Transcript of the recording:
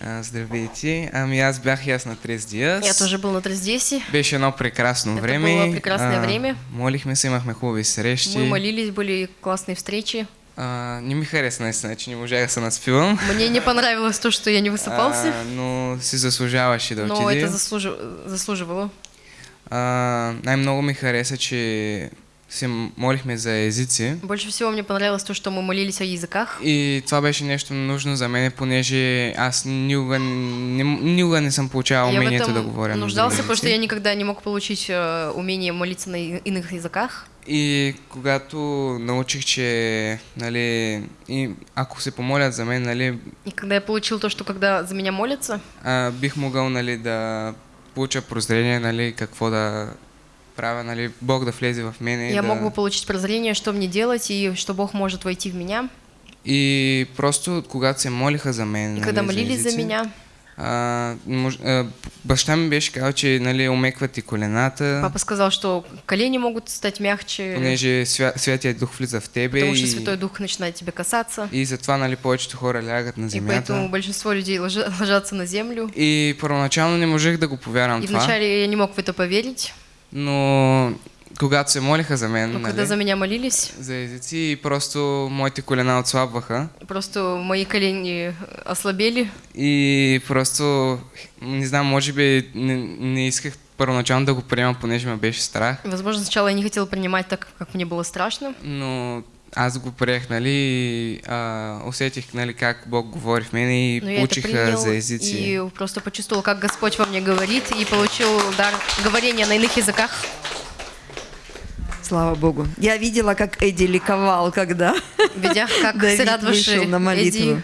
А, Здравейте. Ами аз бях и аз на Трес Диас. Я тоже был на Трездесе. Беше едно прекрасно Это време. было прекрасное время. Молихме се, имахме хубави срещи. Мы молились, были классные встречи. А, не ми хареса наистина, че не можах да се наспивам. Мне не понравилось то, что я не высыпался, А, но си заслужаваше да но отиде. это заслужи- заслуживало. А, най-много ми хареса, че се молихме за езици. Больше всего мне понравилось то, что мы молились о языках. И това беше нещо нужно за мен, понеже аз никога не, никога не съм получавал Я умението да говоря нуждался, потому что я никогда не мог получить э, умение молиться на иных языках. И когато научих, че нали, и ако се помолят за мен, нали, И когда я получил то, что когда за меня молятся, а, бих могъл нали, да получа прозрение, нали, какво да правя, нали, Бог да влезе в мене. и я да... мог бы получить прозрение, что мне делать и что Бог может войти в меня. И просто когато се молиха за мен, И когда молились за меня, А, мож, а, баща ми беше казал, че нали, омекват и колената, папа сказал, что колени могут стать мягче, понеже свя, Святия Дух влиза в тебе потому что и, Святой Дух начинает тебя касаться. и затова нали, повечето хора лягат на И земята. поэтому большинство людей ложа- ложатся на землю. И първоначално не можех да го повярвам И вначале я не мог в это поверить, но когато се молиха за мен, но нали, когда за меня молились, за езици, просто моите колена отслабваха. Просто мои колени ослабели. и просто, не знам, може би не, не исках първоначално да го приемам, понеже ме беше страх, Возможно, сначала я не хотел принимать так, как мне было страшно, но аз го приех, нали, а, усетих, нали, как Бог говори в мене и но я это получих а, принял за езици. и просто почувствовал, как Господь во мне говорит, и получил дар говорения на иных языках. Слава Богу. Я видела, как Эдди ликовал, когда Видя, как Давид вышел на молитву. Эдди